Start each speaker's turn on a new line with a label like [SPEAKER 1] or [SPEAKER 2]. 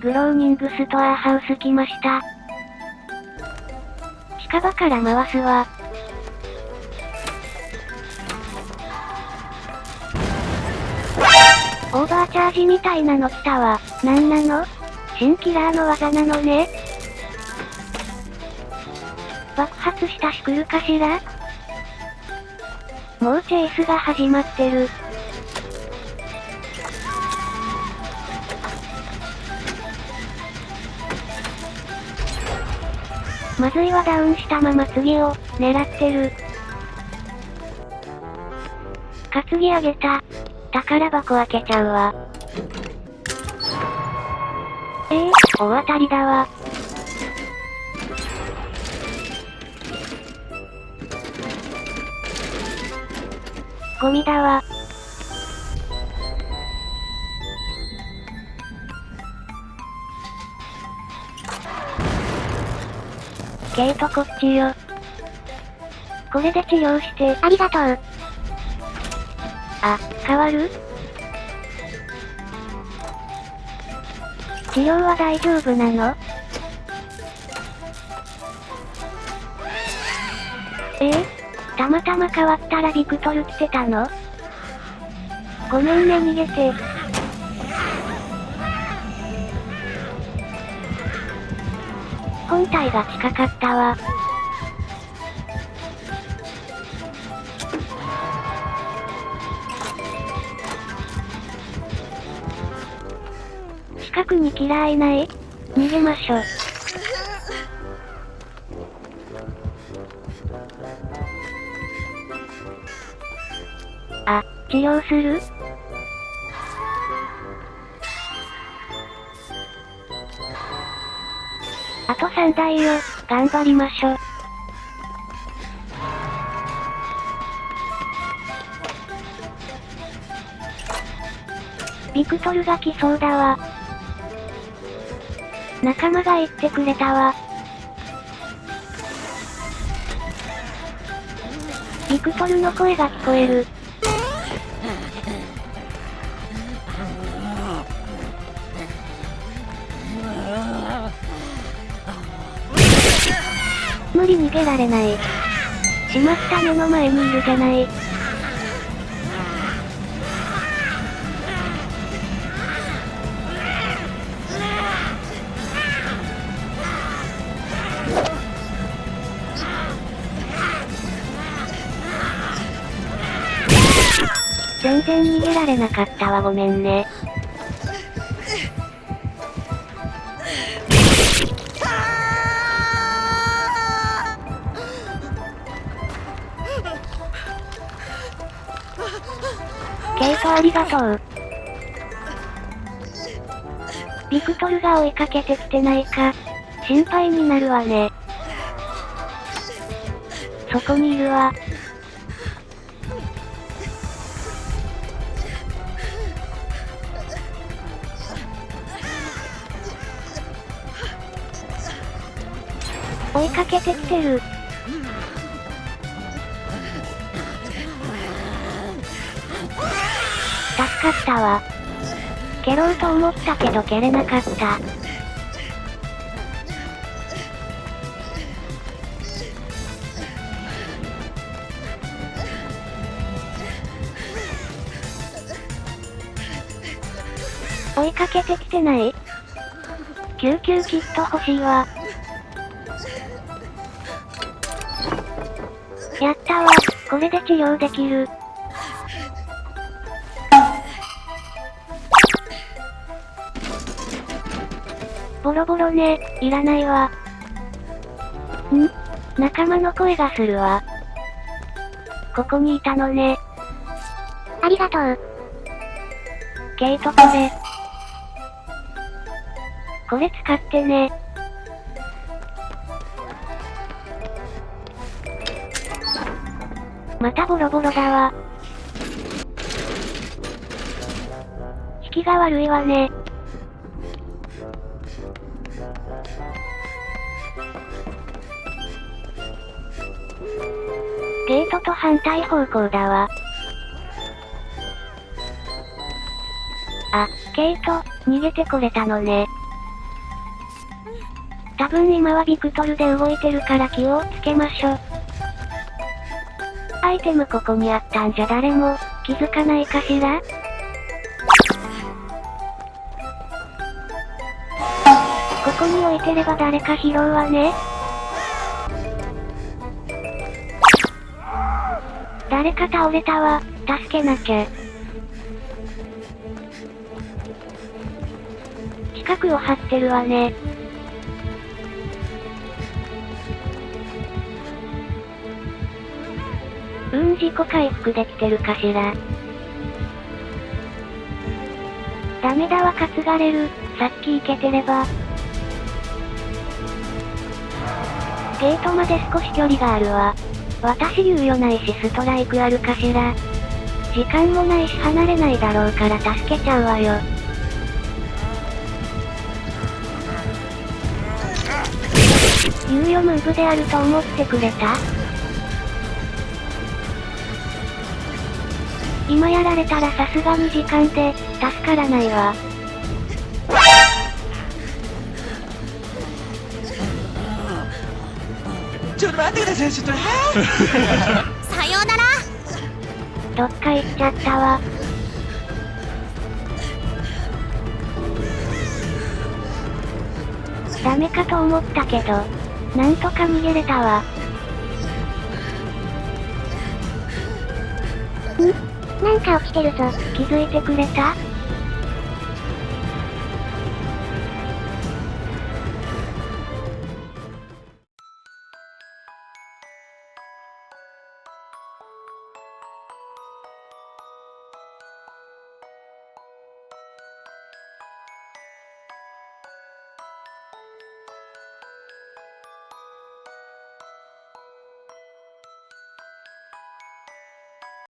[SPEAKER 1] グローニングストアハウス来ました。近場から回すわ。オーバーチャージみたいなの来たわ。なんなの？新キラーの技なのね爆発したし来るかしら？もうチェイスが始まってる。まずいはダウンしたまま次を、狙ってる。担ぎ上げた。宝箱開けちゃうわ。ええー、大当たりだわ。ゴミだわ。ケイトこっちよ。これで治療して。
[SPEAKER 2] ありがとう。
[SPEAKER 1] あ、変わる？治療は大丈夫なの？え？ー、たまたま変わったらビクトル来てたの？ごめんね逃げて。本体が近かったわ。近くにキラーいない逃げましょ。あ、治療する？あと3台よ、頑張りましょ。ビクトルが来そうだわ。仲間が言ってくれたわ。ビクトルの声が聞こえる。無理逃げられない。しまった目の前にいるじゃない。全然逃げられなかったわごめんね。ケイトありがとう。ビクトルが追いかけてきてないか、心配になるわね。そこにいるわ。追いかけてきてる。かったわ。蹴ろうと思ったけど蹴れなかった。追いかけてきてない？救急キット欲しいわ。やったわ。これで治療できる。ボロボロね、いらないわ。ん？仲間の声がするわ。ここにいたのね。
[SPEAKER 2] ありがとう。
[SPEAKER 1] ケイトこれ。これ使ってね。またボロボロだわ。引きが悪いわね。トと反対方向だわ。あ、ケイト、逃げてこれたのね。多分今はビクトルで動いてるから気をつけましょ。アイテムここにあったんじゃ誰も気づかないかしら？ここに置いてれば誰か拾うわね。誰か倒れたわ、助けなきゃ。近くを張ってるわね。うん自己回復できてるかしら。ダメだわ担がれる、さっき行けてれば。ゲートまで少し距離があるわ。私猶予ないしストライクあるかしら。時間もないし離れないだろうから助けちゃうわよ。猶予ムーブであると思ってくれた？今やられたらさすがに時間で、助からないわ。
[SPEAKER 3] 待ってください、ちょっと、
[SPEAKER 2] さようなら
[SPEAKER 1] どっか行っちゃったわ。ダメかと思ったけど、なんとか逃げれたわ。
[SPEAKER 2] なんか落ちてるぞ。
[SPEAKER 1] 気づいてくれた？